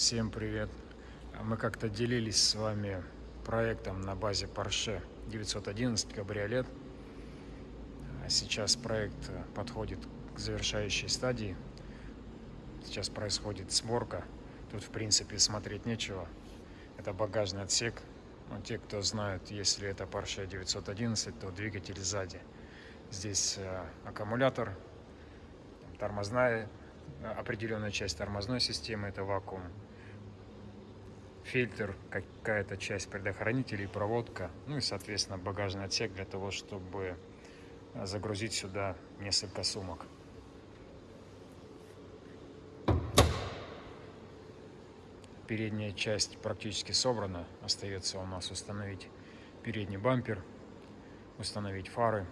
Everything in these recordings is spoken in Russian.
Всем привет! Мы как-то делились с вами проектом на базе Porsche 911 кабриолет. Сейчас проект подходит к завершающей стадии. Сейчас происходит сборка. Тут, в принципе, смотреть нечего. Это багажный отсек. Но те, кто знают, если это Porsche 911, то двигатель сзади. Здесь э, аккумулятор, тормозная определенная часть тормозной системы, это вакуум, фильтр, какая-то часть предохранителей, проводка, ну и, соответственно, багажный отсек для того, чтобы загрузить сюда несколько сумок. Передняя часть практически собрана. Остается у нас установить передний бампер, установить фары,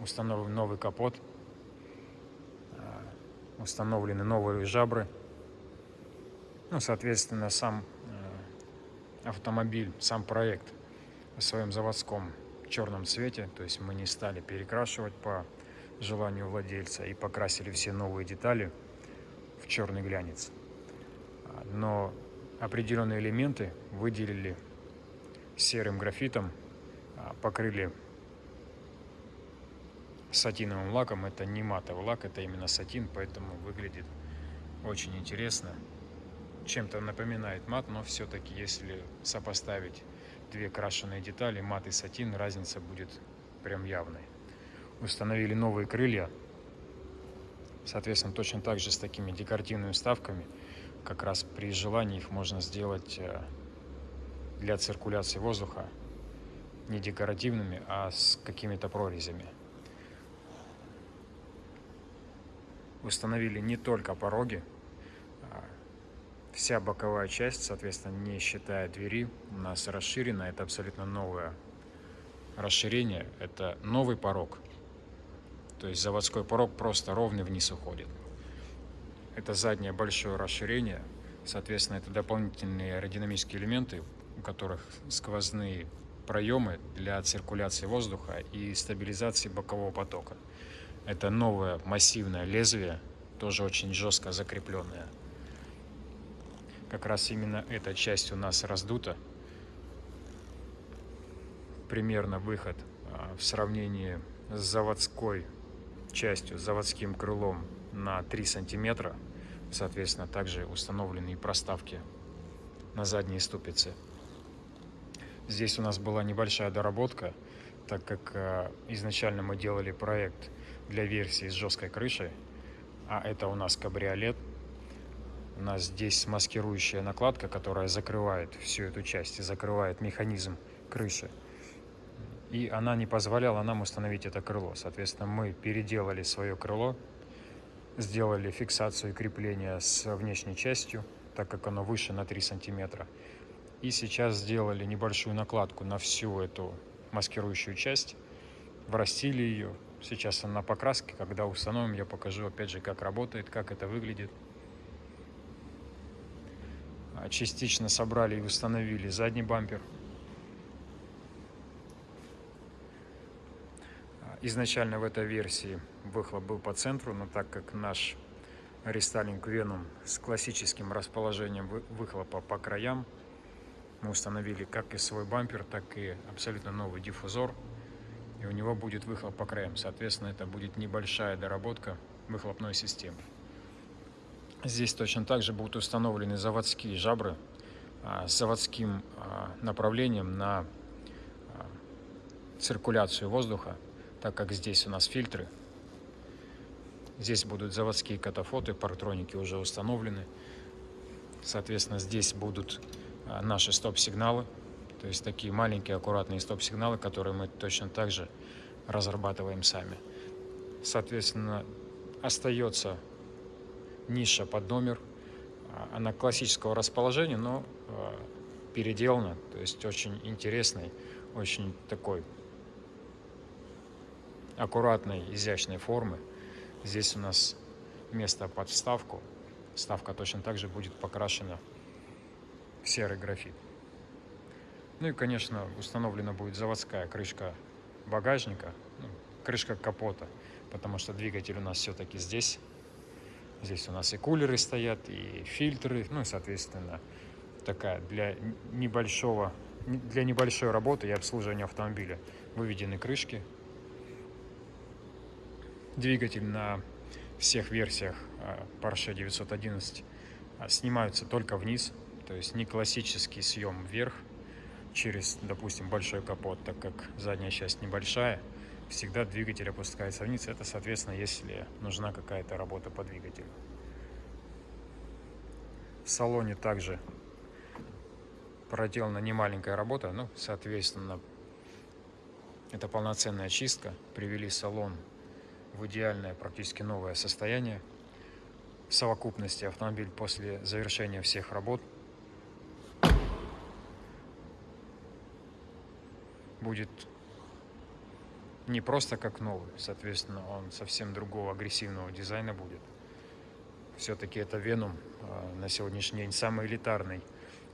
установим новый капот – установлены новые жабры. Ну, соответственно, сам э, автомобиль, сам проект в своем заводском черном цвете. То есть мы не стали перекрашивать по желанию владельца и покрасили все новые детали в черный глянец. Но определенные элементы выделили серым графитом, а, покрыли сатиновым лаком. Это не матовый лак, это именно сатин, поэтому выглядит очень интересно. Чем-то напоминает мат, но все-таки если сопоставить две крашеные детали, мат и сатин, разница будет прям явной. Установили новые крылья, соответственно, точно так же с такими декоративными вставками. Как раз при желании их можно сделать э, для циркуляции воздуха не декоративными, а с какими-то прорезями. установили не только пороги, вся боковая часть, соответственно, не считая двери, у нас расширена. Это абсолютно новое расширение. Это новый порог. То есть заводской порог просто ровный вниз уходит. Это заднее большое расширение. Соответственно, это дополнительные аэродинамические элементы, у которых сквозные проемы для циркуляции воздуха и стабилизации бокового потока. Это новое массивное лезвие, тоже очень жестко закрепленное. Как раз именно эта часть у нас раздута. Примерно выход а, в сравнении с заводской частью, заводским крылом на 3 сантиметра. Соответственно, также установлены и проставки на задние ступицы. Здесь у нас была небольшая доработка, так как а, изначально мы делали проект для версии с жесткой крышей, а это у нас кабриолет. У нас здесь маскирующая накладка, которая закрывает всю эту часть и закрывает механизм крыши. И она не позволяла нам установить это крыло. Соответственно, мы переделали свое крыло, сделали фиксацию и крепление с внешней частью, так как оно выше на 3 сантиметра. И сейчас сделали небольшую накладку на всю эту маскирующую часть, врастили ее, Сейчас она на покраске, когда установим, я покажу опять же, как работает, как это выглядит. Частично собрали и установили задний бампер. Изначально в этой версии выхлоп был по центру, но так как наш рестайлинг Venom с классическим расположением выхлопа по краям, мы установили как и свой бампер, так и абсолютно новый диффузор и у него будет выхлоп по краям. Соответственно, это будет небольшая доработка выхлопной системы. Здесь точно так же будут установлены заводские жабры а, с заводским а, направлением на а, циркуляцию воздуха, так как здесь у нас фильтры. Здесь будут заводские катафоты, парктроники уже установлены. Соответственно, здесь будут наши стоп-сигналы то есть такие маленькие аккуратные стоп-сигналы, которые мы точно так же разрабатываем сами. Соответственно, остается ниша под номер. Она классического расположения, но а, переделана. То есть очень интересный, очень такой аккуратной, изящной формы. Здесь у нас место под вставку. Вставка точно так же будет покрашена в серый графит. Ну и, конечно, установлена будет заводская крышка багажника, ну, крышка капота, потому что двигатель у нас все-таки здесь. Здесь у нас и кулеры стоят, и фильтры, ну и, соответственно, такая для небольшого, для небольшой работы и обслуживания автомобиля. Выведены крышки. Двигатель на всех версиях а, Porsche 911 а, снимаются только вниз, то есть не классический съем вверх через, допустим, большой капот, так как задняя часть небольшая, всегда двигатель опускается вниз. Это, соответственно, если нужна какая-то работа по двигателю. В салоне также проделана немаленькая работа, ну, соответственно, это полноценная чистка. Привели салон в идеальное, практически новое состояние. В совокупности автомобиль после завершения всех работ будет не просто как новый, соответственно, он совсем другого агрессивного дизайна будет. Все-таки это Venom а, на сегодняшний день самый элитарный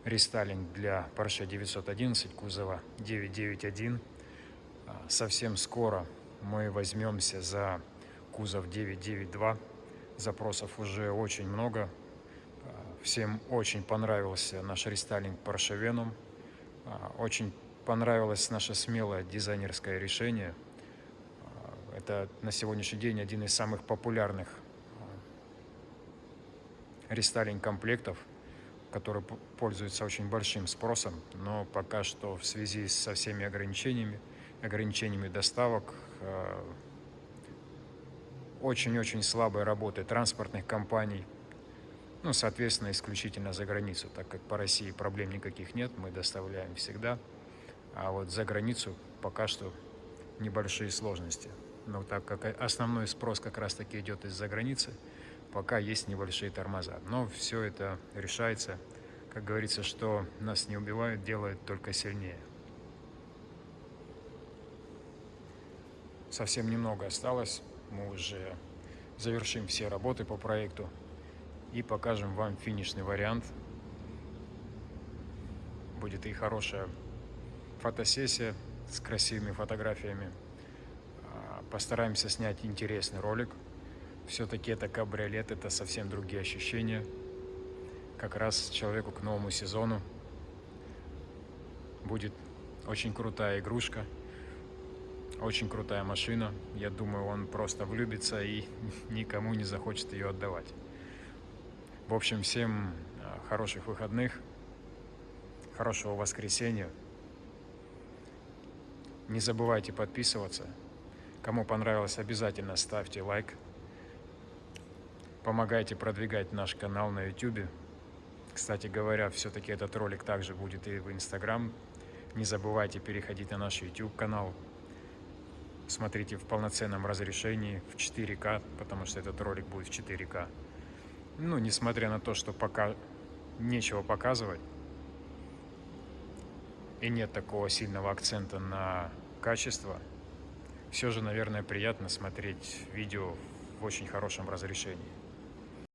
рестайлинг для Porsche 911 кузова 991. А, совсем скоро мы возьмемся за кузов 992. Запросов уже очень много. А, всем очень понравился наш рестайлинг Porsche Venom. Очень понравилось наше смелое дизайнерское решение. Это на сегодняшний день один из самых популярных рестайлинг комплектов, который пользуется очень большим спросом, но пока что в связи со всеми ограничениями, ограничениями доставок, э, очень-очень слабой работы транспортных компаний, ну, соответственно, исключительно за границу, так как по России проблем никаких нет, мы доставляем всегда, а вот за границу пока что небольшие сложности. Но так как основной спрос как раз-таки идет из-за границы, пока есть небольшие тормоза. Но все это решается. Как говорится, что нас не убивают, делает только сильнее. Совсем немного осталось. Мы уже завершим все работы по проекту и покажем вам финишный вариант. Будет и хорошая фотосессия с красивыми фотографиями. Постараемся снять интересный ролик – все-таки это кабриолет, это совсем другие ощущения. Как раз человеку к новому сезону будет очень крутая игрушка, очень крутая машина. Я думаю, он просто влюбится и никому не захочет ее отдавать. В общем, всем а, хороших выходных, хорошего воскресенья. Не забывайте подписываться. Кому понравилось, обязательно ставьте лайк. Помогайте продвигать наш канал на YouTube. Кстати говоря, все-таки этот ролик также будет и в Instagram. Не забывайте переходить на наш YouTube канал. Смотрите в полноценном разрешении в 4К, потому что этот ролик будет в 4К. Ну, несмотря на то, что пока нечего показывать, и нет такого сильного акцента на качество, все же, наверное, приятно смотреть видео в очень хорошем разрешении.